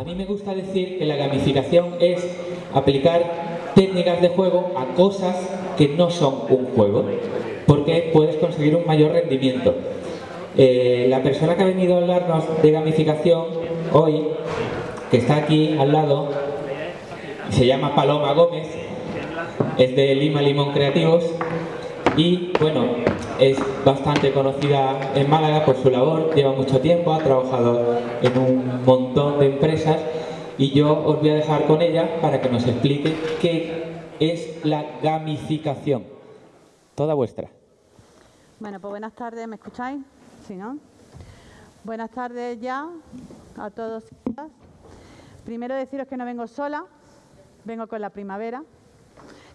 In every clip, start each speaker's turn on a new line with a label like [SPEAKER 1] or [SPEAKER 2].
[SPEAKER 1] A mí me gusta decir que la gamificación es aplicar técnicas de juego a cosas que no son un juego, porque puedes conseguir un mayor rendimiento. Eh, la persona que ha venido a hablarnos de gamificación hoy, que está aquí al lado, se llama Paloma Gómez, es de Lima Limón Creativos y bueno, es bastante conocida en Málaga por su labor, lleva mucho tiempo, ha trabajado en un montón de empresas y yo os voy a dejar con ella para que nos explique qué es la gamificación. Toda vuestra.
[SPEAKER 2] Bueno, pues buenas tardes, ¿me escucháis? Sí, ¿no? Buenas tardes ya a todos. Primero deciros que no vengo sola, vengo con la primavera.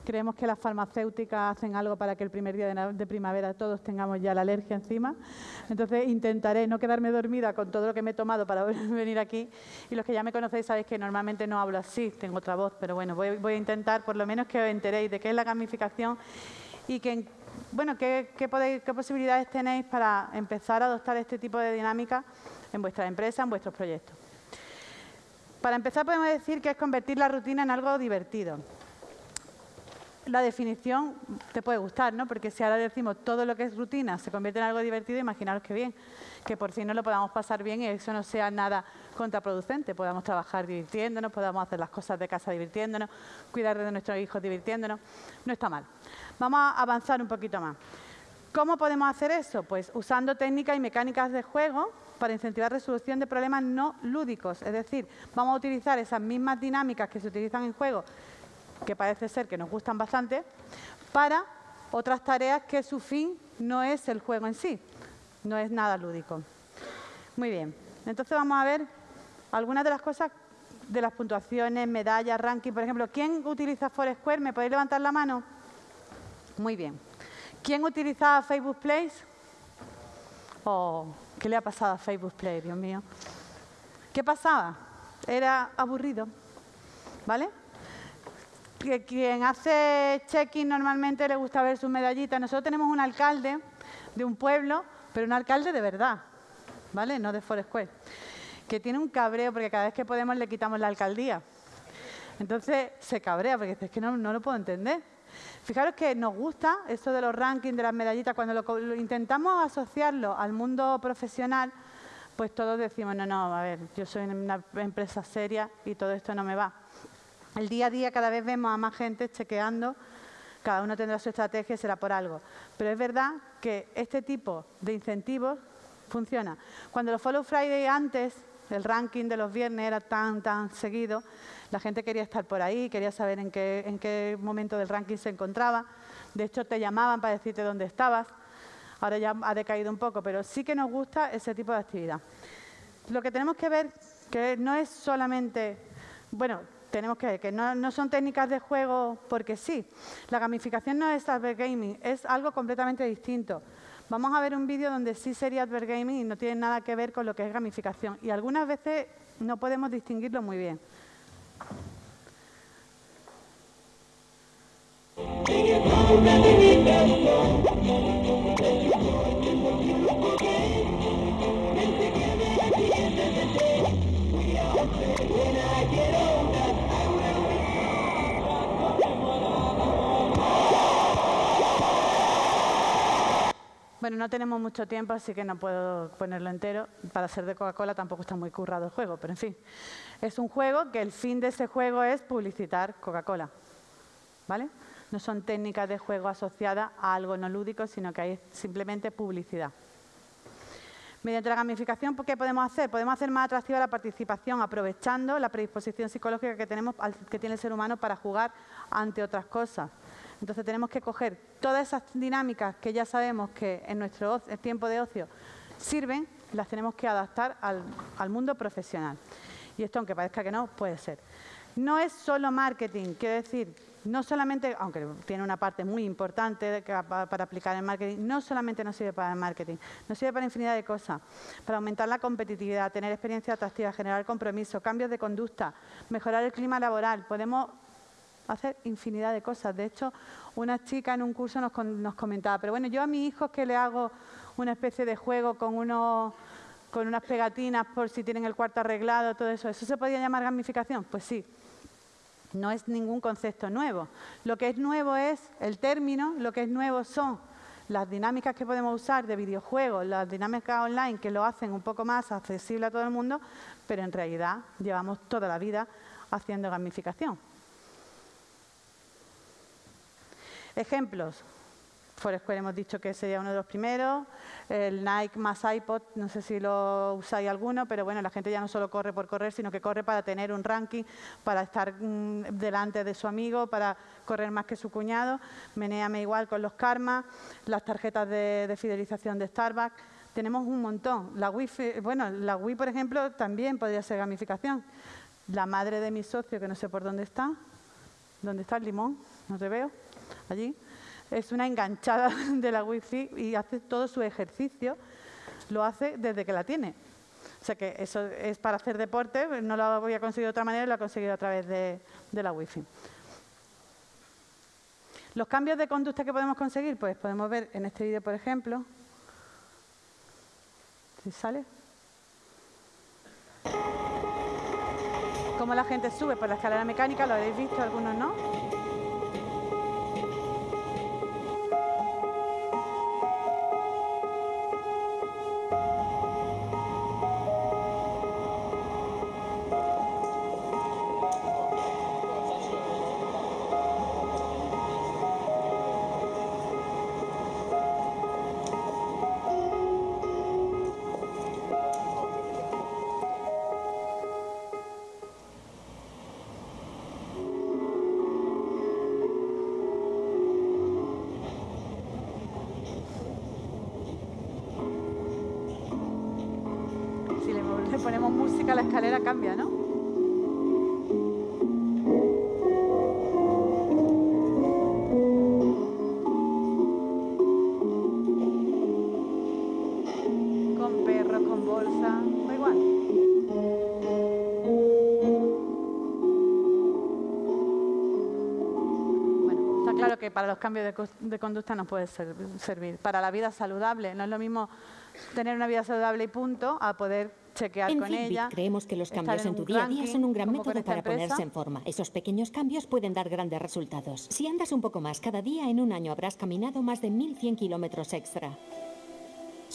[SPEAKER 2] Creemos que las farmacéuticas hacen algo para que el primer día de, primavera todos tengamos ya la alergia encima. Entonces intentaré no quedarme dormida con todo lo que me he tomado para venir aquí. Y los que ya me conocéis sabéis que normalmente no hablo así, tengo otra voz, pero bueno, voy, a intentar por lo menos que os enteréis de qué es la gamificación y que, bueno, qué, qué posibilidades tenéis para empezar a adoptar este tipo de dinámica en vuestra empresa, en vuestros proyectos. Para empezar podemos decir que es convertir la rutina en algo divertido la definición te puede gustar, ¿no? Porque si ahora decimos todo lo que es rutina se convierte en algo divertido, imaginaros qué bien, que por fin no lo podamos pasar bien y eso no sea nada contraproducente, podamos trabajar divirtiéndonos, podamos hacer las cosas de casa divirtiéndonos, cuidar de nuestros hijos divirtiéndonos, no está mal. Vamos a avanzar un poquito más. ¿Cómo podemos hacer eso? Pues usando técnicas y mecánicas de juego para incentivar resolución de problemas no lúdicos, es decir, vamos a utilizar esas mismas dinámicas que se utilizan en juego que parece ser que nos gustan bastante, para otras tareas que su fin no es el juego en sí, no es nada lúdico. Muy bien, entonces vamos a ver algunas de las cosas de las puntuaciones, medallas, ranking. Por ejemplo, ¿quién utiliza Foursquare? ¿Me podéis levantar la mano? Muy bien. ¿Quién utiliza Facebook Place? Oh, ¿qué le ha pasado a Facebook Play, Dios mío? ¿Qué pasaba? Era aburrido, ¿vale? Que quien hace check-in normalmente le gusta ver sus medallitas. Nosotros tenemos un alcalde de un pueblo, pero un alcalde de verdad, ¿vale? No de Foursquare, que tiene un cabreo porque cada vez que podemos le quitamos la alcaldía. Entonces se cabrea porque es que no, lo puedo entender. Fijaros que nos gusta esto de los rankings, de las medallitas, cuando lo, intentamos asociarlo al mundo profesional, pues todos decimos, no, no, a ver, yo soy una empresa seria y todo esto no me va. El día a día cada vez vemos a más gente chequeando, cada uno tendrá su estrategia y será por algo. Pero es verdad que este tipo de incentivos funciona. Cuando los Follow Friday antes, el ranking de los viernes era tan, tan seguido, la gente quería estar por ahí, quería saber en qué, en qué momento del ranking se encontraba. De hecho, te llamaban para decirte dónde estabas. Ahora ya ha decaído un poco, pero sí que nos gusta ese tipo de actividad. Lo que tenemos que ver que no es solamente, bueno, tenemos que ver que no, son técnicas de juego porque sí. La gamificación no es gaming, es algo completamente distinto. Vamos a ver un vídeo donde sí sería gaming y no tiene nada que ver con lo que es gamificación. Y algunas veces no podemos distinguirlo muy bien. Bueno, no tenemos mucho tiempo, así que no puedo ponerlo entero. Para ser de Coca-Cola tampoco está muy currado el juego, pero en fin. Es un juego que el fin de ese juego es publicitar Coca-Cola. ¿Vale? No son técnicas de juego asociadas a algo no lúdico, sino que hay simplemente publicidad. Mediante la gamificación, ¿qué podemos hacer? Podemos hacer más atractiva la participación aprovechando la predisposición psicológica que, tenemos, que tiene el ser humano para jugar ante otras cosas. Entonces tenemos que coger todas esas dinámicas que ya sabemos que en nuestro tiempo de ocio sirven, las tenemos que adaptar al, mundo profesional. Y esto, aunque parezca que no, puede ser. No es solo marketing, quiero decir, no solamente, aunque tiene una parte muy importante para aplicar en marketing, no solamente nos sirve para el marketing, nos sirve para infinidad de cosas, para aumentar la competitividad, tener experiencia atractiva, generar compromiso, cambios de conducta, mejorar el clima laboral. Podemos hacer infinidad de cosas. De hecho, una chica en un curso nos, comentaba, pero bueno, yo a mis hijos que le hago una especie de juego con unos, con unas pegatinas por si tienen el cuarto arreglado, todo eso. ¿Eso se podría llamar gamificación? Pues sí. No es ningún concepto nuevo. Lo que es nuevo es el término, lo que es nuevo son las dinámicas que podemos usar de videojuegos, las dinámicas online que lo hacen un poco más accesible a todo el mundo, pero en realidad llevamos toda la vida haciendo gamificación. Ejemplos. Foursquare hemos dicho que sería uno de los primeros. El Nike más iPod, no sé si lo usáis alguno, pero bueno, la gente ya no solo corre por correr, sino que corre para tener un ranking, para estar mm, delante de su amigo, para correr más que su cuñado. Meneame igual con los karmas, las tarjetas de, de fidelización de Starbucks. Tenemos un montón. La Wii, bueno, la Wii, por ejemplo, también podría ser gamificación. La madre de mi socio, que no sé por dónde está. ¿Dónde está el limón? No te veo. Allí es una enganchada de la wifi y hace todo su ejercicio, lo hace desde que la tiene. O sea que eso es para hacer deporte, no lo había conseguido de otra manera, lo ha conseguido a través de, de la wifi. Los cambios de conducta que podemos conseguir, pues podemos ver en este vídeo, por ejemplo, si sale, cómo la gente sube por la escalera mecánica, lo habéis visto, algunos no. La escalera cambia, ¿no? Con perro, con bolsa, da igual. Bueno, está claro que para los cambios de, conducta nos puede servir. Para la vida saludable, no es lo mismo tener una vida saludable y punto a poder en con ella.
[SPEAKER 3] Creemos que los cambios en, tu día a día son un gran método para ponerse en forma. Esos pequeños cambios pueden dar grandes resultados. Si andas un poco más cada día, en un año habrás caminado más de 1.100 kilómetros extra.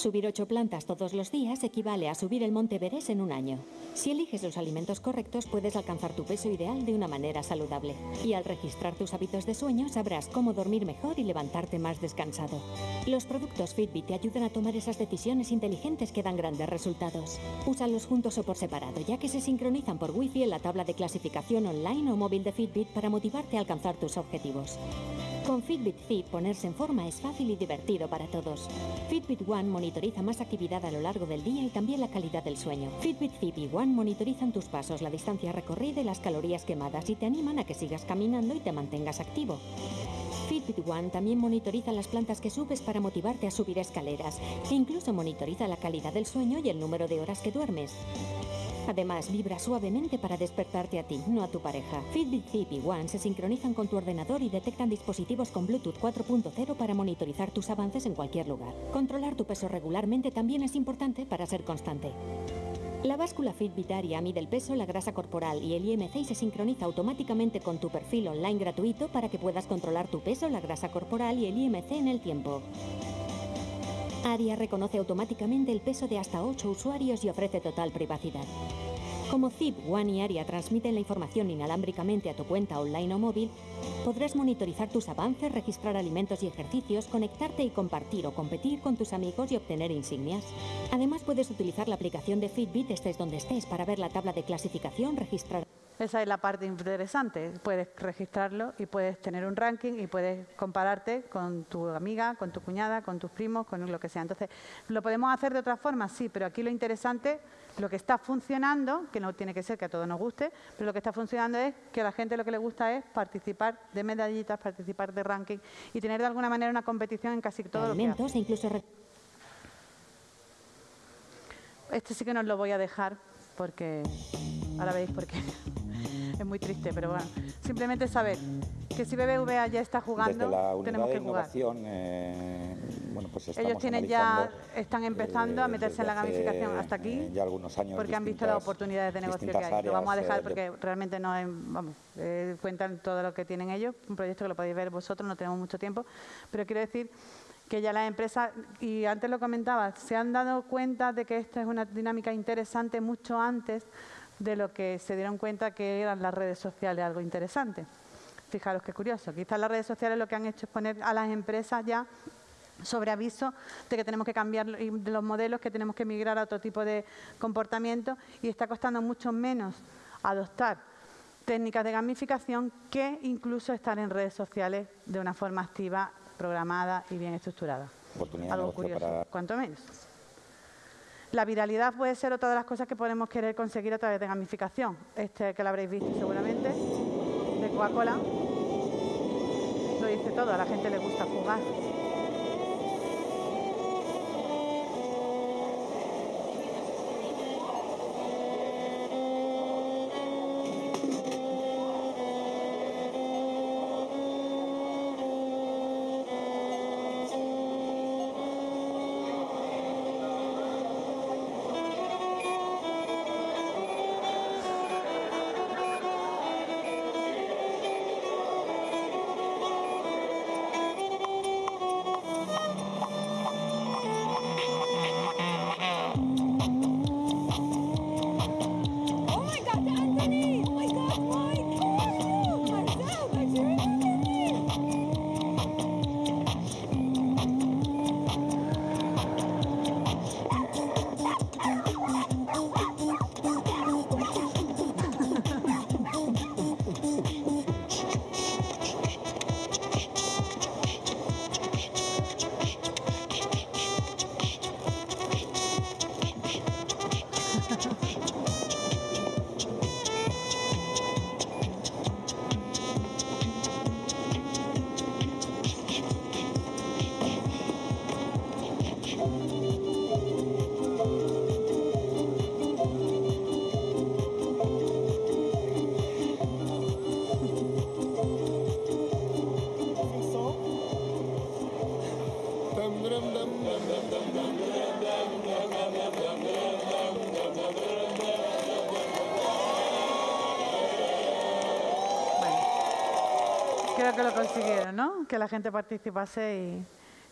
[SPEAKER 3] Subir ocho plantas todos los días equivale a subir el monte Everest en un año. Si eliges los alimentos correctos, puedes alcanzar tu peso ideal de una manera saludable. Y al registrar tus hábitos de sueño, sabrás cómo dormir mejor y levantarte más descansado. Los productos Fitbit te ayudan a tomar esas decisiones inteligentes que dan grandes resultados. Úsalos juntos o por separado, ya que se sincronizan por Wi-Fi en la tabla de clasificación online o móvil de Fitbit para motivarte a alcanzar tus objetivos. Con Fitbit Fit, ponerse en forma es fácil y divertido para todos. Fitbit One monitoriza más actividad a lo largo del día y también la calidad del sueño. Fitbit Fit y One monitorizan tus pasos, la distancia recorrida y las calorías quemadas y te animan a que sigas caminando y te mantengas activo. Fitbit One también monitoriza las plantas que subes para motivarte a subir escaleras e incluso monitoriza la calidad del sueño y el número de horas que duermes. Además, vibra suavemente para despertarte a ti, no a tu pareja. Fitbit Zip y One se sincronizan con tu ordenador y detectan dispositivos con Bluetooth 4.0 para monitorizar tus avances en cualquier lugar. Controlar tu peso regularmente también es importante para ser constante. La báscula Fitbit Aria mide el peso, la grasa corporal y el IMC y se sincroniza automáticamente con tu perfil online gratuito para que puedas controlar tu peso, la grasa corporal y el IMC en el tiempo. ARIA reconoce automáticamente el peso de hasta 8 usuarios y ofrece total privacidad. Como Zip, One y ARIA transmiten la información inalámbricamente a tu cuenta online o móvil, podrás monitorizar tus avances, registrar alimentos y ejercicios, conectarte y compartir o competir con tus amigos y obtener insignias. Además, puedes utilizar la aplicación de Fitbit estés donde estés para ver la tabla de clasificación, registrar
[SPEAKER 2] esa es la parte interesante. Puedes registrarlo y puedes tener un ranking y puedes compararte con tu amiga, con tu cuñada, con tus primos, con lo que sea. Entonces, ¿lo podemos hacer de otra forma? Sí, pero aquí lo interesante, lo que está funcionando, que no tiene que ser que a todos nos guste, pero lo que está funcionando es que a la gente lo que le gusta es participar de medallitas, participar de ranking y tener de alguna manera una competición en casi todo lo que hace.
[SPEAKER 3] E incluso
[SPEAKER 2] Este sí que no lo voy a dejar porque ahora veis por qué. es muy triste, pero bueno, simplemente saber que si BBVA ya está jugando, tenemos que jugar.
[SPEAKER 4] Eh, pues
[SPEAKER 2] Ellos tienen ya, están empezando a meterse en la gamificación hasta aquí,
[SPEAKER 4] eh, ya algunos años
[SPEAKER 2] porque han visto las oportunidades de negocio que hay. lo vamos a dejar porque realmente no vamos, cuentan todo lo que tienen ellos, un proyecto que lo podéis ver vosotros, no tenemos mucho tiempo, pero quiero decir que ya las empresas, y antes lo comentaba, se han dado cuenta de que esta es una dinámica interesante mucho antes de lo que se dieron cuenta que eran las redes sociales algo interesante. Fijaros qué curioso, quizás las redes sociales lo que han hecho es poner a las empresas ya sobre aviso de que tenemos que cambiar los modelos, que tenemos que migrar a otro tipo de comportamiento y está costando mucho menos adoptar técnicas de gamificación que incluso estar en redes sociales de una forma activa, programada y bien estructurada. Algo curioso, cuanto menos. La viralidad puede ser otra de las cosas que podemos querer conseguir a través de gamificación. Este que lo habréis visto seguramente, de Coca-Cola, lo dice todo, a la gente le gusta jugar. Que la gente participase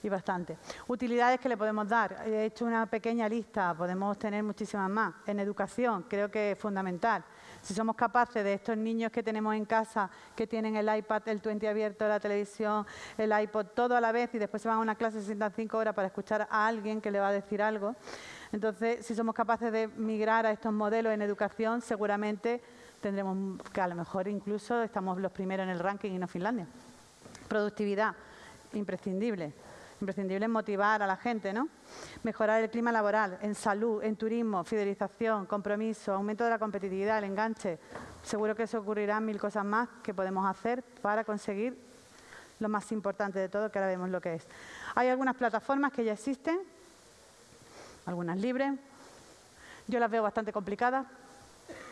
[SPEAKER 2] y, bastante. Utilidades que le podemos dar. He hecho una pequeña lista, podemos tener muchísimas más. En educación, creo que es fundamental. Si somos capaces de estos niños que tenemos en casa, que tienen el iPad, el 20 abierto, la televisión, el iPod, todo a la vez y después se van a una clase, se sientan cinco horas para escuchar a alguien que le va a decir algo. Entonces, si somos capaces de migrar a estos modelos en educación, seguramente tendremos que a lo mejor incluso estamos los primeros en el ranking y no Finlandia. Productividad, imprescindible. Imprescindible motivar a la gente, ¿no? Mejorar el clima laboral, en salud, en turismo, fidelización, compromiso, aumento de la competitividad, el enganche. Seguro que se ocurrirán mil cosas más que podemos hacer para conseguir lo más importante de todo, que ahora vemos lo que es. Hay algunas plataformas que ya existen, algunas libres. Yo las veo bastante complicadas,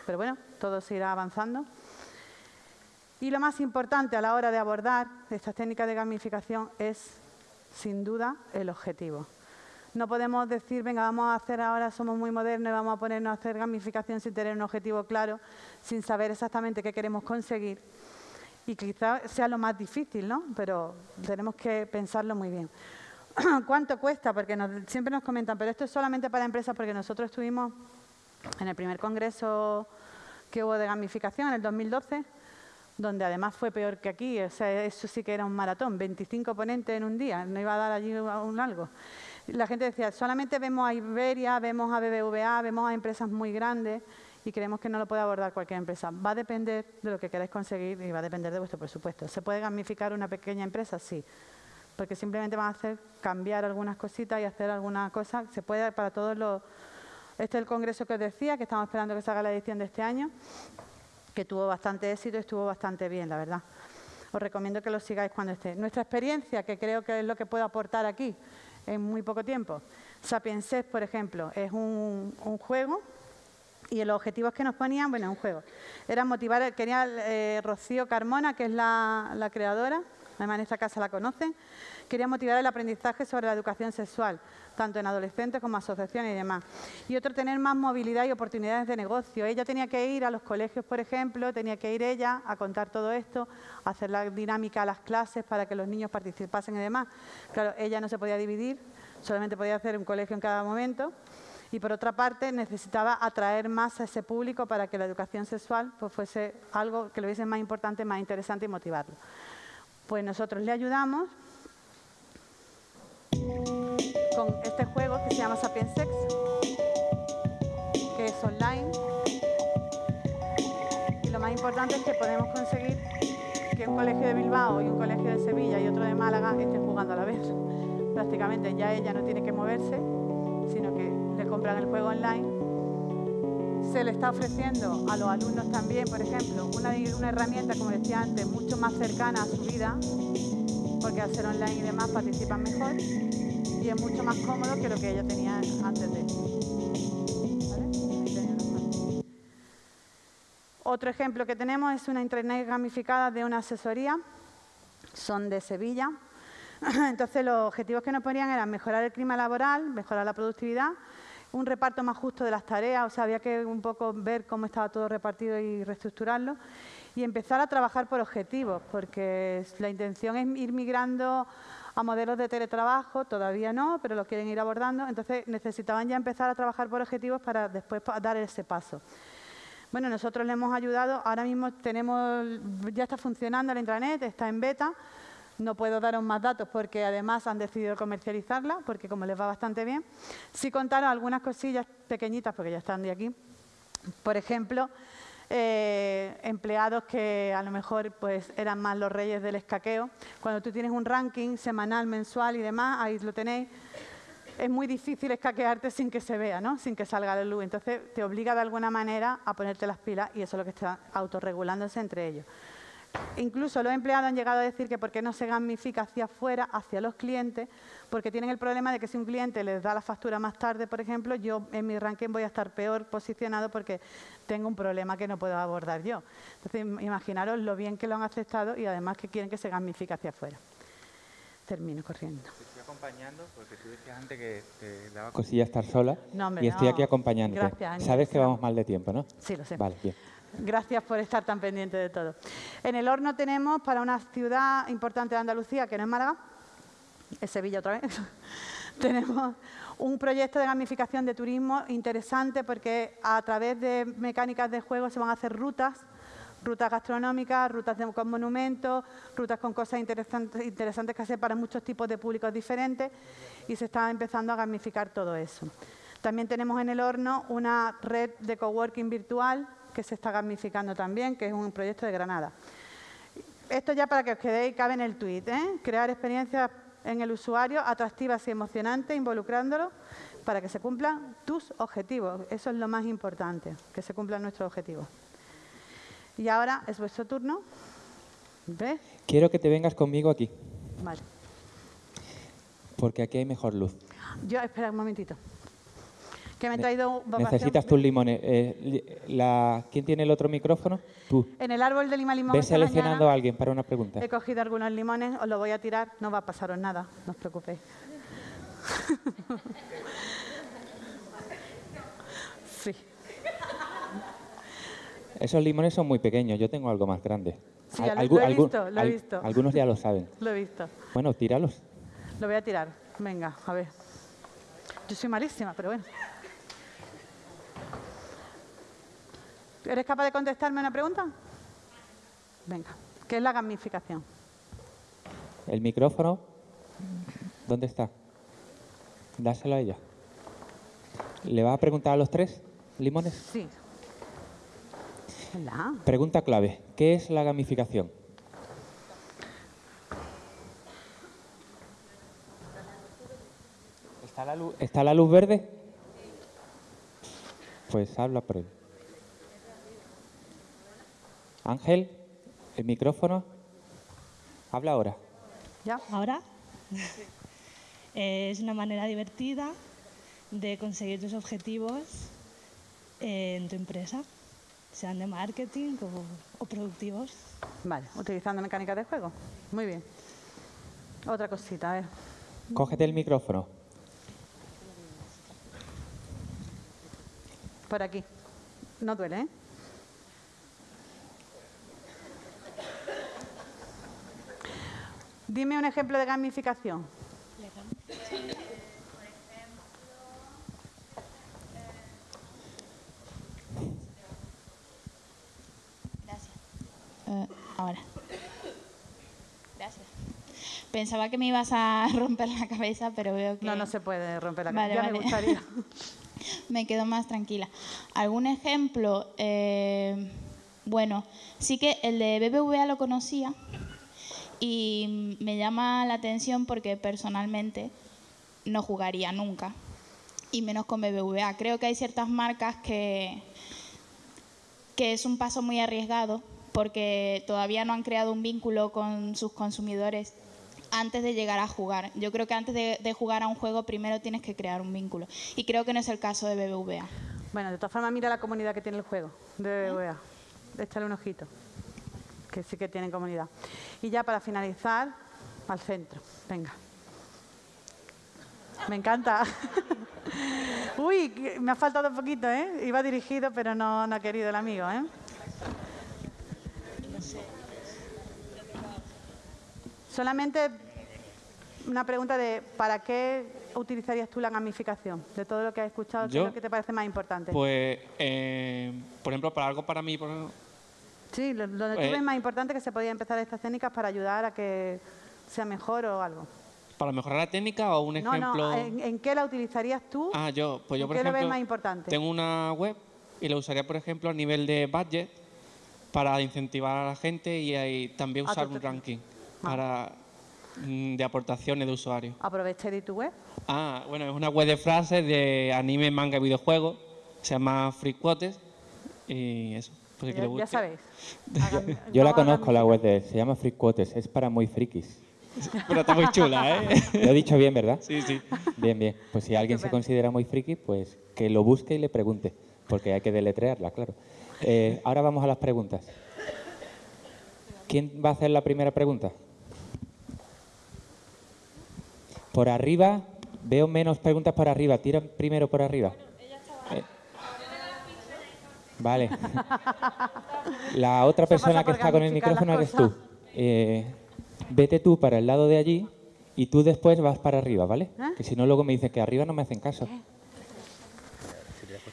[SPEAKER 2] pero bueno, todo se irá avanzando. Y lo más importante a la hora de abordar estas técnicas de gamificación es, sin duda, el objetivo. No podemos decir, venga, vamos a hacer ahora, somos muy modernos y vamos a ponernos a hacer gamificación sin tener un objetivo claro, sin saber exactamente qué queremos conseguir. Y quizás sea lo más difícil, ¿no? Pero tenemos que pensarlo muy bien. ¿Cuánto cuesta? Porque siempre nos comentan, pero esto es solamente para empresas porque nosotros estuvimos en el primer congreso que hubo de gamificación en el 2012, donde además fue peor que aquí, o sea, eso sí que era un maratón, 25 ponentes en un día, no iba a dar allí un algo. La gente decía, solamente vemos a Iberia, vemos a BBVA, vemos a empresas muy grandes y creemos que no lo puede abordar cualquier empresa. Va a depender de lo que queráis conseguir y va a depender de vuestro presupuesto. ¿Se puede gamificar una pequeña empresa? Sí, porque simplemente van a hacer cambiar algunas cositas y hacer alguna cosa. Se puede para todos los este es el congreso que os decía, que estamos esperando que se haga la edición de este año, que tuvo bastante éxito y estuvo bastante bien, la verdad. Os recomiendo que lo sigáis cuando esté. Nuestra experiencia, que creo que es lo que puedo aportar aquí en muy poco tiempo. Sapienses, por ejemplo, es un, juego Y los objetivos que nos ponían, bueno, un juego, era motivar, quería eh, Rocío Carmona, que es la creadora, además en esta casa la conocen, quería motivar el aprendizaje sobre la educación sexual, tanto en adolescentes como asociaciones y demás. Y otro, tener más movilidad y oportunidades de negocio. Ella tenía que ir a los colegios, por ejemplo, tenía que ir ella a contar todo esto, a hacer la dinámica a las clases para que los niños participasen y demás. Claro, ella no se podía dividir, solamente podía hacer un colegio en cada momento. Y por otra parte, necesitaba atraer más a ese público para que la educación sexual pues, fuese algo que lo hubiese más importante, más interesante y motivarlo. Pues nosotros le ayudamos con este juego que se llama Sapiens Sex, que es online. Y lo más importante es que podemos conseguir que un colegio de Bilbao y un colegio de Sevilla y otro de Málaga estén jugando a la vez. Prácticamente ya ella no tiene que moverse, sino que le compran el juego online. Se le está ofreciendo a los alumnos también, por ejemplo, una, una herramienta, como decía antes, mucho más cercana a su vida, porque al ser online y demás participan mejor y es mucho más cómodo que lo que ella tenía antes de Otro ejemplo que tenemos es una internet gamificada de una asesoría, son de Sevilla. Entonces los objetivos que nos ponían eran mejorar el clima laboral, mejorar la productividad, un reparto más justo de las tareas, o sea, había que un poco ver cómo estaba todo repartido y reestructurarlo, y empezar a trabajar por objetivos, porque la intención es ir migrando a modelos de teletrabajo, todavía no, pero lo quieren ir abordando, entonces necesitaban ya empezar a trabajar por objetivos para después dar ese paso. Bueno, nosotros le hemos ayudado, ahora mismo tenemos, ya está funcionando la intranet, está en beta, no puedo daros más datos porque además han decidido comercializarla, porque como les va bastante bien. Sí contaron algunas cosillas pequeñitas, porque ya están de aquí. Por ejemplo, eh, empleados que a lo mejor pues, eran más los reyes del escaqueo. Cuando tú tienes un ranking semanal, mensual y demás, ahí lo tenéis, es muy difícil escaquearte sin que se vea, ¿no? sin que salga la luz. Entonces te obliga de alguna manera a ponerte las pilas y eso es lo que está autorregulándose entre ellos. Incluso los empleados han llegado a decir que por qué no se gamifica hacia afuera, hacia los clientes, porque tienen el problema de que si un cliente les da la factura más tarde, por ejemplo, yo en mi ranking voy a estar peor posicionado porque tengo un problema que no puedo abordar yo. Entonces, imaginaros lo bien que lo han aceptado y además que quieren que se gamifique hacia afuera. Termino corriendo.
[SPEAKER 1] estoy acompañando porque tú decías antes que te daba cosilla estar sola y estoy aquí acompañándote.
[SPEAKER 2] Gracias,
[SPEAKER 1] Sabes que vamos mal de tiempo, ¿no?
[SPEAKER 2] Sí, lo sé.
[SPEAKER 1] Vale, bien.
[SPEAKER 2] Gracias por estar tan pendiente de todo. En el horno tenemos para una ciudad importante de Andalucía, que no es Málaga, es Sevilla otra vez, tenemos un proyecto de gamificación de turismo interesante porque a través de mecánicas de juego se van a hacer rutas, rutas gastronómicas, rutas con monumentos, rutas con cosas interesantes, interesantes que hacer para muchos tipos de públicos diferentes y se está empezando a gamificar todo eso. También tenemos en el horno una red de coworking virtual que se está gamificando también, que es un proyecto de Granada. Esto ya para que os quedéis, cabe en el tweet, ¿eh? crear experiencias en el usuario atractivas y emocionantes, involucrándolo para que se cumplan tus objetivos. Eso es lo más importante, que se cumplan nuestros objetivos. Y ahora es vuestro turno. ¿Ves?
[SPEAKER 1] Quiero que te vengas conmigo aquí.
[SPEAKER 2] Vale.
[SPEAKER 1] Porque aquí hay mejor luz.
[SPEAKER 2] Yo, espera un momentito. Que me he traído
[SPEAKER 1] Necesitas tus limones. Eh, la, ¿Quién tiene el otro micrófono? Tú.
[SPEAKER 2] En el árbol de lima limón.
[SPEAKER 1] Ve seleccionando a alguien para una pregunta.
[SPEAKER 2] He cogido algunos limones, os lo voy a tirar, no va a pasaros nada, no os preocupéis. sí.
[SPEAKER 1] Esos limones son muy pequeños, yo tengo algo más grande.
[SPEAKER 2] Sí, lo, he visto, lo he visto.
[SPEAKER 1] Algunos ya lo saben.
[SPEAKER 2] Lo he visto.
[SPEAKER 1] Bueno, tíralos.
[SPEAKER 2] Lo voy a tirar. Venga, a ver. Yo soy malísima, pero bueno. ¿Eres capaz de contestarme una pregunta? Venga, ¿qué es la gamificación?
[SPEAKER 1] ¿El micrófono? ¿Dónde está? Dáselo a ella. ¿Le vas a preguntar a los tres limones?
[SPEAKER 2] Sí. Hola.
[SPEAKER 1] Pregunta clave. ¿Qué es la gamificación? ¿Está la luz, ¿está la luz verde? Pues habla por él. Ángel, el micrófono. Habla ahora.
[SPEAKER 2] ¿Ya?
[SPEAKER 5] ¿Ahora? es una manera divertida de conseguir tus objetivos en tu empresa, sean de marketing o, productivos.
[SPEAKER 2] Vale, utilizando mecánicas de juego. Muy bien. Otra cosita, a ver.
[SPEAKER 1] Cógete el micrófono.
[SPEAKER 2] Por aquí. No duele, ¿eh? Dime un ejemplo de gamificación.
[SPEAKER 6] Gracias. Eh, ahora. Gracias. Pensaba que me ibas a romper la cabeza, pero veo que...
[SPEAKER 2] No, no se puede romper la cabeza. ya me gustaría.
[SPEAKER 6] me quedo más tranquila. ¿Algún ejemplo? Eh, bueno, sí que el de BBVA lo conocía, y me llama la atención porque personalmente no jugaría nunca, y menos con BBVA. Creo que hay ciertas marcas que, que es un paso muy arriesgado porque todavía no han creado un vínculo con sus consumidores antes de llegar a jugar. Yo creo que antes de, jugar a un juego primero tienes que crear un vínculo. Y creo que no es el caso de BBVA.
[SPEAKER 2] Bueno, de todas formas mira la comunidad que tiene el juego de BBVA. Échale un ojito que sí que tienen comunidad. Y ya para finalizar, al centro. Venga. Me encanta. Uy, me ha faltado un poquito, ¿eh? Iba dirigido, pero no, no ha querido el amigo, ¿eh? Solamente una pregunta de ¿para qué utilizarías tú la gamificación? De todo lo que has escuchado, ¿qué es lo que te parece más importante?
[SPEAKER 7] Pues, eh, por ejemplo, para algo para mí,
[SPEAKER 2] Sí, donde tú ves eh, más importante que se podía empezar estas técnicas para ayudar a que sea mejor o algo.
[SPEAKER 7] ¿Para mejorar la técnica o un ejemplo?
[SPEAKER 2] No, ¿En, qué la utilizarías tú?
[SPEAKER 7] Ah, yo, pues yo por ejemplo, lo ves más importante? tengo una web y la usaría, por ejemplo, a nivel de budget para incentivar a la gente y, también ah, usar un ranking ah. para mm, de aportaciones de usuarios.
[SPEAKER 2] ¿Aproveché de tu web?
[SPEAKER 7] Ah, bueno, es una web de frases de anime, manga y videojuegos. Se llama Free Quotes y eso.
[SPEAKER 2] Pues ya, sabéis.
[SPEAKER 1] Yo, la conozco, la web de se llama Free Quotes, es para muy frikis.
[SPEAKER 7] Pero está muy chula, ¿eh?
[SPEAKER 1] Lo he dicho bien, ¿verdad?
[SPEAKER 7] Sí, sí.
[SPEAKER 1] Bien, bien. Pues si alguien se considera muy friki, pues que lo busque y le pregunte, porque hay que deletrearla, claro. Eh, ahora vamos a las preguntas. ¿Quién va a hacer la primera pregunta? Por arriba, veo menos preguntas por arriba. Tira primero por arriba. Vale. La otra persona que está con el micrófono eres tú. Eh, vete tú para el lado de allí y tú después vas para arriba, ¿vale? ¿Eh? Que si no luego me dicen que arriba no me hacen caso.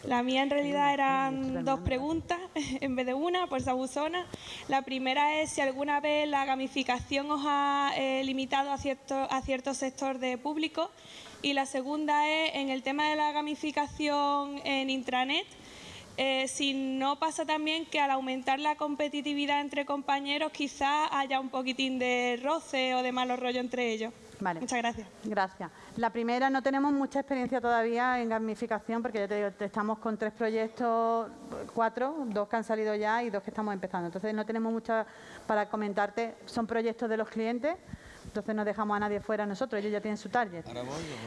[SPEAKER 8] La mía en realidad eran dos preguntas en vez de una, por Sabuzona. La primera es si alguna vez la gamificación os ha eh, limitado a cierto, a cierto sector de público. Y la segunda es en el tema de la gamificación en intranet, eh, si no pasa también que al aumentar la competitividad entre compañeros quizás haya un poquitín de roce o de malo rollo entre ellos.
[SPEAKER 2] Vale.
[SPEAKER 8] Muchas gracias.
[SPEAKER 2] Gracias. La primera, no tenemos mucha experiencia todavía en gamificación porque ya te digo, estamos con tres proyectos, cuatro, dos que han salido ya y dos que estamos empezando. Entonces no tenemos mucha para comentarte. Son proyectos de los clientes entonces no dejamos a nadie fuera nosotros, ellos ya tienen su target.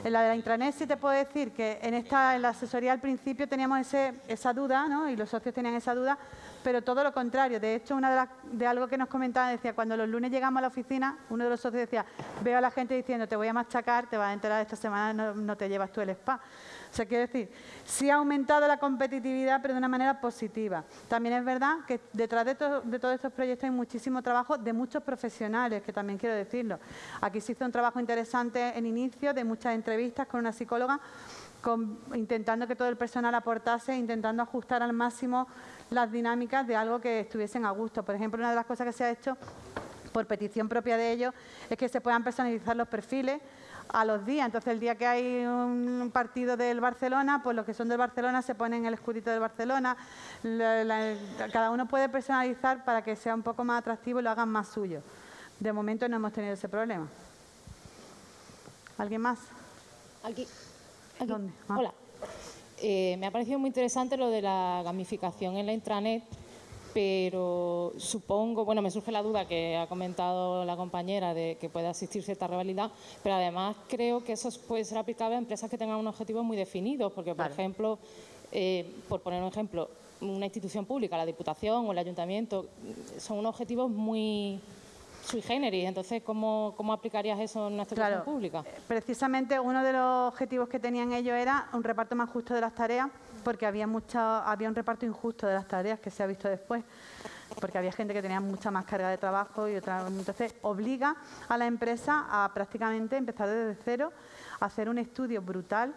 [SPEAKER 2] En la de la intranet sí te puedo decir que en esta en la asesoría al principio teníamos ese, esa duda, ¿no? y los socios tenían esa duda, pero todo lo contrario. De hecho, una de, las, de algo que nos comentaban decía, cuando los lunes llegamos a la oficina, uno de los socios decía, veo a la gente diciendo, te voy a machacar, te vas a enterar esta semana, no, no te llevas tú el spa. O sea, quiero decir, sí ha aumentado la competitividad, pero de una manera positiva. También es verdad que detrás de, todos estos proyectos hay muchísimo trabajo de muchos profesionales, que también quiero decirlo. Aquí se hizo un trabajo interesante en inicio, de muchas entrevistas con una psicóloga, intentando que todo el personal aportase, intentando ajustar al máximo las dinámicas de algo que estuviesen a gusto. Por ejemplo, una de las cosas que se ha hecho por petición propia de ellos es que se puedan personalizar los perfiles a los días. Entonces, el día que hay un partido del Barcelona, pues los que son del Barcelona se ponen el escudito del Barcelona. cada uno puede personalizar para que sea un poco más atractivo y lo hagan más suyo. De momento no hemos tenido ese problema. ¿Alguien más?
[SPEAKER 9] Aquí.
[SPEAKER 2] ¿Dónde?
[SPEAKER 9] Ah. Hola. Eh, me ha parecido muy interesante lo de la gamificación en la intranet pero supongo, bueno, me surge la duda que ha comentado la compañera de que puede asistir cierta rivalidad, pero además creo que eso puede ser aplicable a empresas que tengan un objetivo muy definido, porque, por ejemplo, Eh, por poner un ejemplo, una institución pública, la Diputación o el Ayuntamiento, son unos objetivos muy sui generis. Entonces, ¿cómo, cómo aplicarías eso en una institución pública?
[SPEAKER 2] Precisamente uno de los objetivos que tenían ellos era un reparto más justo de las tareas, porque había, mucha, había un reparto injusto de las tareas que se ha visto después porque había gente que tenía mucha más carga de trabajo y otra. Entonces, obliga a la empresa a prácticamente empezar desde cero, a hacer un estudio brutal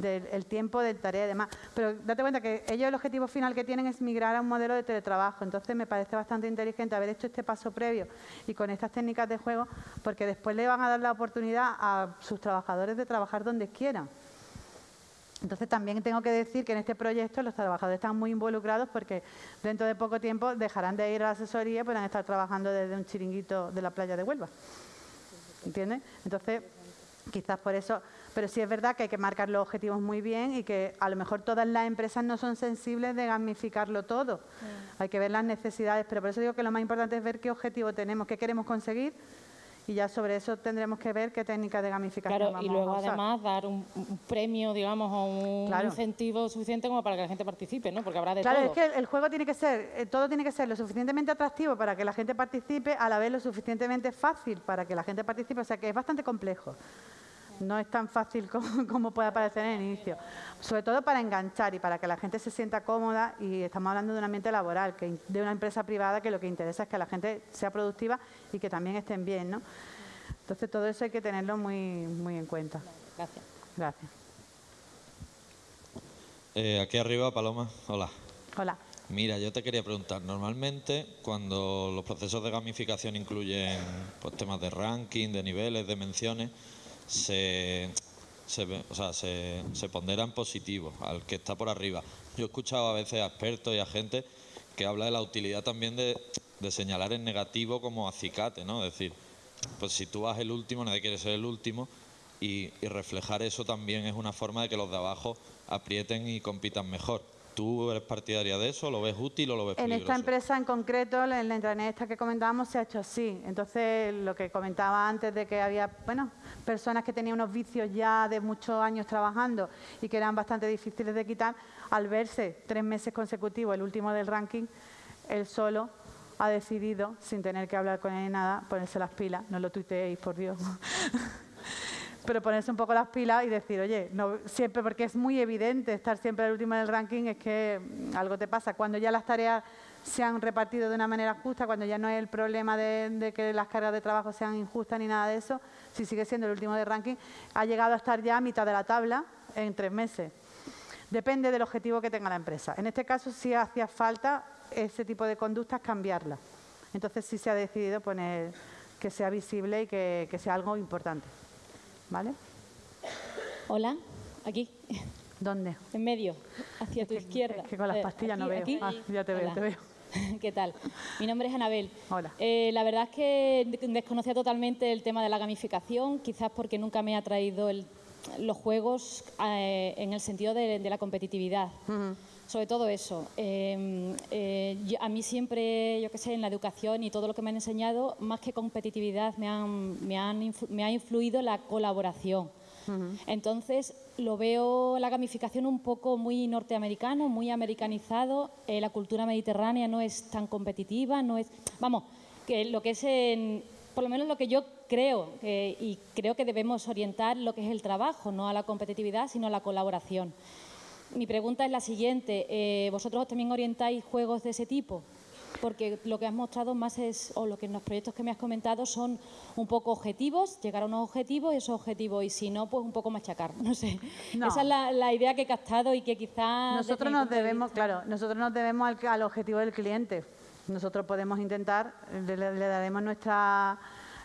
[SPEAKER 2] del tiempo de tarea y demás. Pero date cuenta que ellos el objetivo final que tienen es migrar a un modelo de teletrabajo. Entonces me parece bastante inteligente haber hecho este paso previo y con estas técnicas de juego, porque después le van a dar la oportunidad a sus trabajadores de trabajar donde quieran. Entonces también tengo que decir que en este proyecto los trabajadores están muy involucrados porque dentro de poco tiempo dejarán de ir a la asesoría y podrán estar trabajando desde un chiringuito de la playa de Huelva. ¿Entiendes? Entonces, quizás por eso, pero sí es verdad que hay que marcar los objetivos muy bien y que a lo mejor todas las empresas no son sensibles de gamificarlo todo. Hay que ver las necesidades, pero por eso digo que lo más importante es ver qué objetivo tenemos, qué queremos conseguir y ya sobre eso tendremos que ver qué técnica de gamificación
[SPEAKER 9] claro,
[SPEAKER 2] vamos
[SPEAKER 9] y luego además dar un, premio, digamos, o un incentivo suficiente como para que la gente participe, ¿no? Porque habrá de
[SPEAKER 2] todo. Claro, es que el, juego tiene que ser, eh, todo tiene que ser lo suficientemente atractivo para que la gente participe, a la vez lo suficientemente fácil para que la gente participe, o sea que es bastante complejo no es tan fácil como, puede parecer en el inicio. Sobre todo para enganchar y para que la gente se sienta cómoda y estamos hablando de un ambiente laboral, que, de una empresa privada que lo que interesa es que la gente sea productiva y que también estén bien. ¿no? Entonces todo eso hay que tenerlo muy, muy en cuenta.
[SPEAKER 9] Gracias.
[SPEAKER 2] Gracias.
[SPEAKER 10] Eh, aquí arriba, Paloma. Hola.
[SPEAKER 2] Hola.
[SPEAKER 10] Mira, yo te quería preguntar, normalmente cuando los procesos de gamificación incluyen pues, temas de ranking, de niveles, de menciones, se, se, o sea, se, se pondera en positivo al que está por arriba. Yo he escuchado a veces a expertos y a gente que habla de la utilidad también de, de señalar en negativo como acicate, ¿no? Es decir, pues si tú vas el último, nadie quiere ser el último y reflejar eso también es una forma de que los de abajo aprieten y compitan mejor. ¿Tú eres partidaria de eso? ¿Lo ves útil o lo ves
[SPEAKER 2] peligroso? En esta empresa en concreto, en la intranet esta que comentábamos, se ha hecho así. Entonces, lo que comentaba antes de que había, bueno, personas que tenían unos vicios ya de muchos años trabajando y que eran bastante difíciles de quitar, al verse tres meses consecutivos el último del ranking, él solo ha decidido, sin tener que hablar con él ni nada, ponerse las pilas. No lo tuiteéis, por Dios. pero ponerse un poco las pilas y decir, oye, no siempre, porque es muy evidente estar siempre el último del ranking, es que mm, algo te pasa. Cuando ya las tareas se han repartido de una manera justa, cuando ya no hay el problema de, que las cargas de trabajo sean injustas ni nada de eso, si sigue siendo el último del ranking, ha llegado a estar ya a mitad de la tabla en tres meses. Depende del objetivo que tenga la empresa. En este caso sí hacía falta ese tipo de conductas cambiarlas. Entonces sí se ha decidido poner que sea visible y que sea algo importante. ¿Vale?
[SPEAKER 9] Hola, aquí.
[SPEAKER 2] ¿Dónde?
[SPEAKER 9] En medio, hacia tu izquierda.
[SPEAKER 2] Es que con las eh, pastillas no veo. Ah, ya te veo, te veo.
[SPEAKER 9] ¿Qué tal? Mi nombre es Anabel.
[SPEAKER 2] Hola.
[SPEAKER 9] Eh, la verdad es que desconocía totalmente el tema de la gamificación, quizás porque nunca me ha traído los juegos eh, en el sentido de, la competitividad. Sobre todo eso. Em, a mí siempre, yo qué sé, en la educación y todo lo que me han enseñado, más que competitividad, me, han, me, han me ha influido la colaboración. Entonces, lo veo la gamificación un poco muy norteamericano, muy americanizado. Eh, la cultura mediterránea no es tan competitiva, no es. Vamos, que lo que es en, por lo menos lo que yo creo, y creo que debemos orientar lo que es el trabajo, no a la competitividad, sino a la colaboración. Mi pregunta es la siguiente, eh, ¿vosotros también orientáis juegos de ese tipo? porque lo que has mostrado más es, o lo que en los proyectos que me has comentado son un poco objetivos, llegar a unos objetivos y esos objetivos, y si no, pues un poco machacar, no sé. Esa es la, idea que he captado y que quizás...
[SPEAKER 2] Nosotros nos debemos, claro, nosotros nos debemos al, objetivo del cliente. Nosotros podemos intentar, le, daremos nuestra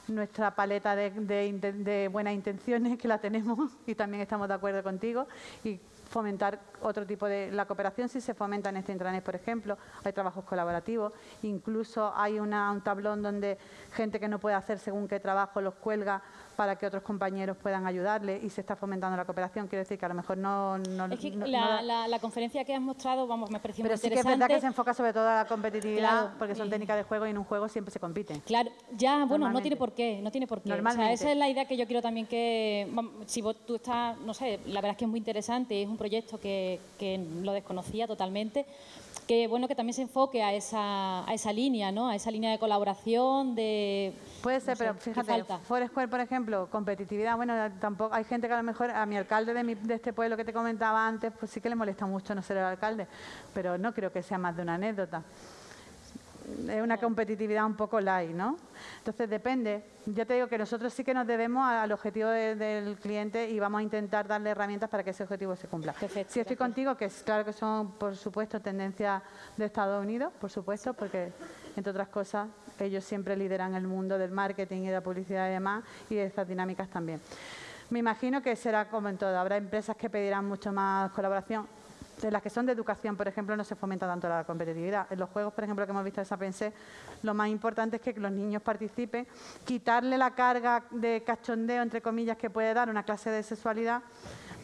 [SPEAKER 2] nuestra paleta de, de, buenas intenciones, que la tenemos y también estamos de acuerdo contigo, y fomentar otro tipo de... La cooperación si se fomenta en este intranet, por ejemplo, hay trabajos colaborativos, incluso hay una, un tablón donde gente que no puede hacer según qué trabajo los cuelga para que otros compañeros puedan ayudarle y se está fomentando la cooperación. Quiero decir que a lo mejor no...
[SPEAKER 9] es que la, conferencia que has mostrado, vamos, me pareció
[SPEAKER 2] Pero
[SPEAKER 9] sí
[SPEAKER 2] que es verdad que se enfoca sobre todo a la competitividad, porque son técnicas de juego y en un juego siempre se compite.
[SPEAKER 9] Claro, ya, bueno, no tiene por qué, no tiene por qué. O sea, esa es la idea que yo quiero también que, si vos, tú estás, no sé, la verdad es que es muy interesante, es un proyecto que, lo desconocía totalmente, que bueno que también se enfoque a esa, a esa línea, ¿no? a esa línea de colaboración, de...
[SPEAKER 2] Puede ser, pero fíjate, Foursquare, por ejemplo, competitividad, bueno, tampoco hay gente que a lo mejor, a mi alcalde de, de este pueblo que te comentaba antes, pues sí que le molesta mucho no ser el alcalde, pero no creo que sea más de una anécdota es una competitividad un poco light, ¿no? Entonces depende. Ya te digo que nosotros sí que nos debemos al objetivo del cliente y vamos a intentar darle herramientas para que ese objetivo se cumpla. Si estoy contigo, que es claro que son, por supuesto, tendencias de Estados Unidos, por supuesto, porque, entre otras cosas, ellos siempre lideran el mundo del marketing y de la publicidad y demás, y de estas dinámicas también. Me imagino que será como en todo. Habrá empresas que pedirán mucho más colaboración en las que son de educación, por ejemplo, no se fomenta tanto la competitividad. En los juegos, por ejemplo, que hemos visto de Sapiense, lo más importante es que los niños participen, quitarle la carga de cachondeo, entre comillas, que puede dar una clase de sexualidad,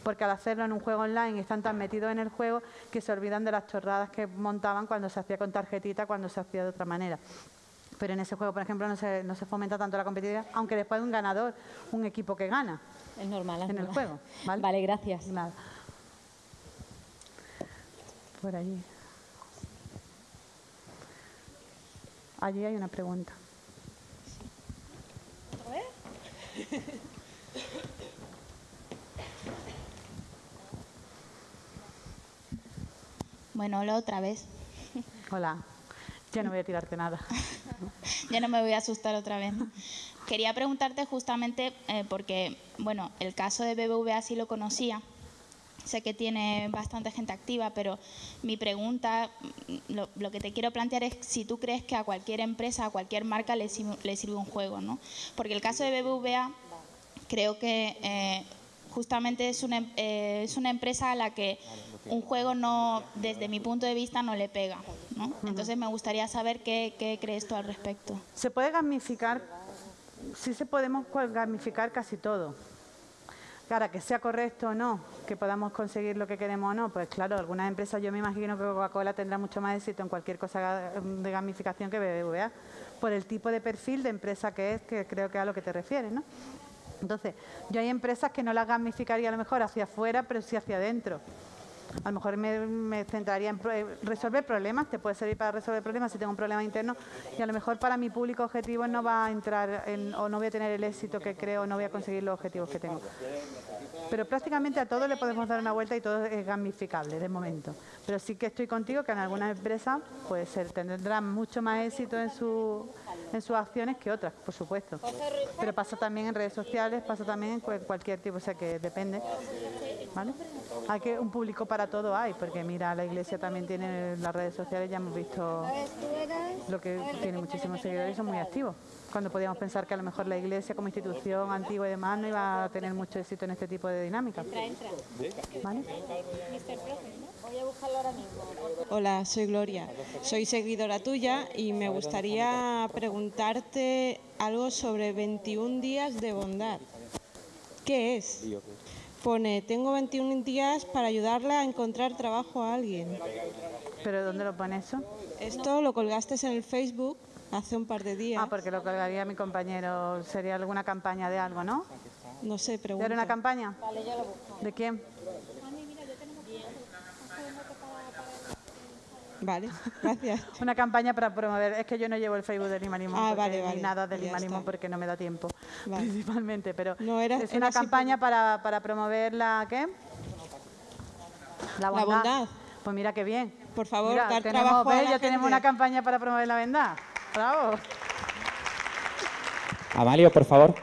[SPEAKER 2] porque al hacerlo en un juego online están tan metidos en el juego que se olvidan de las chorradas que montaban cuando se hacía con tarjetita, cuando se hacía de otra manera. Pero en ese juego, por ejemplo, no se, fomenta tanto la competitividad, aunque después de un ganador, un equipo que gana.
[SPEAKER 9] Es normal.
[SPEAKER 2] en el juego.
[SPEAKER 9] Vale, gracias.
[SPEAKER 2] Nada por allí. Allí hay una pregunta.
[SPEAKER 6] Bueno, hola otra vez.
[SPEAKER 2] Hola. Ya no voy a tirarte nada.
[SPEAKER 6] ya no me voy a asustar otra vez. Quería preguntarte justamente, eh, porque, bueno, el caso de BBVA sí lo conocía, Sé que tiene bastante gente activa, pero mi pregunta, mm, lo, que te quiero plantear es si tú crees que a cualquier empresa, a cualquier marca le, sirve un juego, ¿no? Porque el caso de BBVA creo que eh, justamente es una, eh, es una empresa a la que un juego no, desde mi punto de vista, no le pega, ¿no? Entonces me gustaría saber qué, qué crees tú al respecto.
[SPEAKER 2] Se puede gamificar, sí se podemos gamificar casi todo Claro, que sea correcto o no, que podamos conseguir lo que queremos o no, pues claro, algunas empresas, yo me imagino que Coca-Cola tendrá mucho más éxito en cualquier cosa de gamificación que BBVA, por el tipo de perfil de empresa que es, que creo que a lo que te refieres, ¿no? Entonces, yo hay empresas que no las gamificaría a lo mejor hacia afuera, pero sí hacia adentro. A lo mejor me, centraría en resolver problemas, te puede servir para resolver problemas si tengo un problema interno y a lo mejor para mi público objetivo no va a entrar o no voy a tener el éxito que creo, no voy a conseguir los objetivos que tengo. Pero prácticamente a todo le podemos dar una vuelta y todo es gamificable de momento. Pero sí que estoy contigo que en algunas empresas pues, tendrán mucho más éxito en, su, en sus acciones que otras, por supuesto. Pero pasa también en redes sociales, pasa también en cualquier tipo, o sea que depende. ¿Vale? Hay que un público para todo hay, porque mira, la iglesia también tiene las redes sociales, ya hemos visto lo que tiene muchísimos seguidores y son muy activos. Cuando podíamos pensar que a lo mejor la iglesia como institución antigua y demás no iba a tener mucho éxito en este tipo de dinámica. ¿Vale?
[SPEAKER 11] Hola, soy Gloria. Soy seguidora tuya y me gustaría preguntarte algo sobre 21 días de bondad. ¿Qué es? Pone, tengo 21 días para ayudarle a encontrar trabajo a alguien.
[SPEAKER 2] ¿Pero dónde lo pone eso?
[SPEAKER 11] Esto lo colgaste en el Facebook hace un par de días.
[SPEAKER 2] Ah, porque lo colgaría mi compañero. Sería alguna campaña de algo, ¿no?
[SPEAKER 11] No sé, pregunta.
[SPEAKER 2] ¿De una campaña? Vale, yo lo busco. ¿De quién?
[SPEAKER 11] Vale, gracias.
[SPEAKER 2] Una campaña para promover, es que yo no llevo el Facebook de Lima Limón, ah, ni nada de Lima Limón porque no me da tiempo, principalmente, pero no, era, es una campaña para, para, promover la, ¿qué?
[SPEAKER 11] La bondad.
[SPEAKER 2] Pues mira qué bien.
[SPEAKER 11] Por favor, dar trabajo a
[SPEAKER 2] Ya tenemos una campaña para promover la bondad. Bravo.
[SPEAKER 1] Amalio, por favor.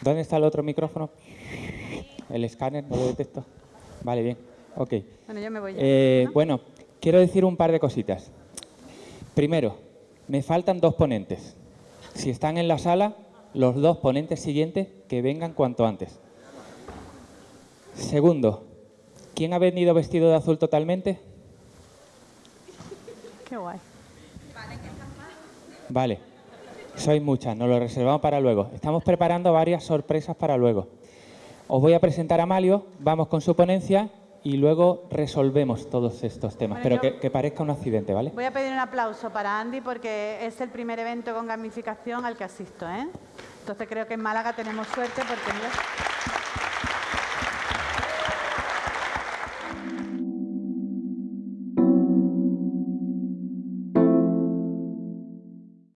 [SPEAKER 1] ¿Dónde está el otro micrófono? El escáner, no lo detecto. Vale, bien. Ok.
[SPEAKER 2] Bueno, yo me voy.
[SPEAKER 1] Eh, bueno, quiero decir un par de cositas. Primero, me faltan dos ponentes. Si están en la sala, los dos ponentes siguientes que vengan cuanto antes. Segundo, ¿quién ha venido vestido de azul totalmente?
[SPEAKER 2] Qué guay.
[SPEAKER 1] Vale, sois muchas, nos lo reservamos para luego. Estamos preparando varias sorpresas para luego. Os voy a presentar a Malio, vamos con su ponencia y luego resolvemos todos estos temas, pero que, parezca un accidente, ¿vale?
[SPEAKER 2] Voy a pedir un aplauso para Andy porque es el primer evento con gamificación al que asisto, ¿eh? Entonces creo que en Málaga tenemos suerte porque...